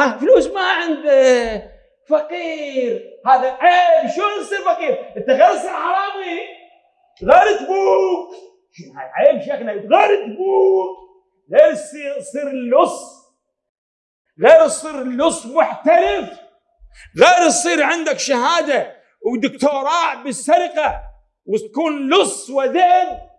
ها فلوس ما عنده فقير. هذا عيب. شلون تصير فقير؟ انت غير تصير حرامي. غير تبوك. عيب شيخنا. غير تبوك. غير تصير اللص غير تصير اللص محترف. غير تصير عندك شهادة ودكتوراه بالسرقة وتكون لص وذئب.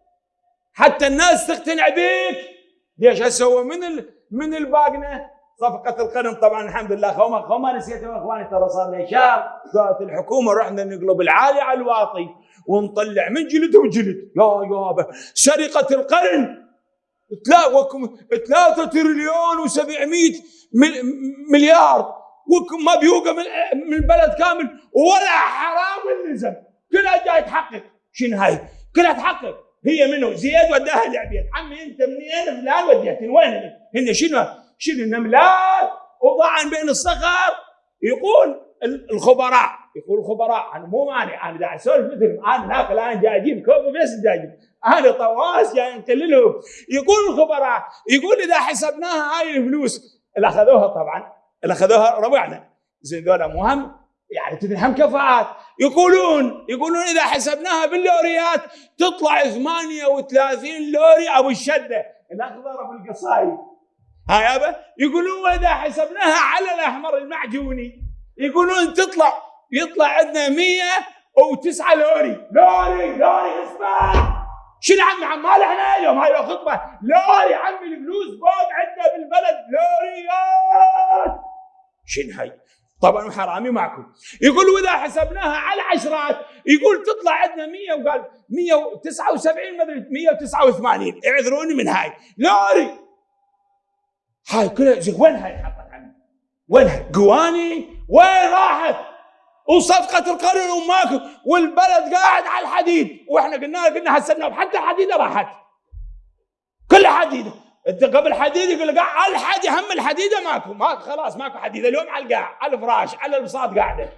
حتى الناس تقتنع بك ليش هسه من ال... من الباقنة؟ صفقة القرن طبعا الحمد لله. خوما خوما نسيتوا إخواني ترى صار لي شهر. قالت الحكومة رحنا نقلب العالي على الواطي ونطلع من جلد وجلد. يا يابا سرقة القرن ثلاثة تريليون و700 مليار. وما بيوقع من البلد كامل ولا حرام نزل كلها جاي تحقق. شنو هاي؟ كلها تحقق. هي منو؟ زياد وداها العبيد. عمي انت منين؟ فلان وديتني. وين؟ هن شنو؟ شنو النملات؟ وضعن بين الصخر. يقول الخبراء يقول الخبراء أنا مو مانع أنا دا أسولف مثل أنا ناقل أنا جاي أجيب كوفي بس جاي أجيب. أنا طواس جاي نقللهم يقول الخبراء يقول إذا حسبناها هاي الفلوس اللي أخذوها طبعا اللي أخذوها ربعنا. زين ذولا مهم يعني تدري كفاءات. يقولون يقولون إذا حسبناها باللوريات تطلع 38 لوري أبو الشدة. الاخضر ابو القصايد ها يابا يقولون وإذا حسبناها على الأحمر المعجوني. يقولون تطلع يطلع عندنا 109 لوري. لوري لوري إسمع. شنو عم مال إحنا اليوم؟ هاي خطبه لوري عمي الفلوس فوق عندنا بالبلد. لوريات شنو هاي؟ طبعا حرامي معكم. يقول وإذا حسبناها على عشرات يقول تطلع عندنا 100 وقال 179 ما أدري 189 اعذروني من هاي. لوري. هاي كلها وين هاي حطت عني؟ وين قواني وين راحت؟ وصفقة القرن وماكو والبلد قاعد على الحديد. وإحنا قلنا قلنا هسه حتى الحديده راحت. كل حديده أنت قبل حديد يقول لك على الحديد هم الحديده ماكو. ماكو خلاص ماكو حديده اليوم على القاع على الفراش على البساط قاعدة.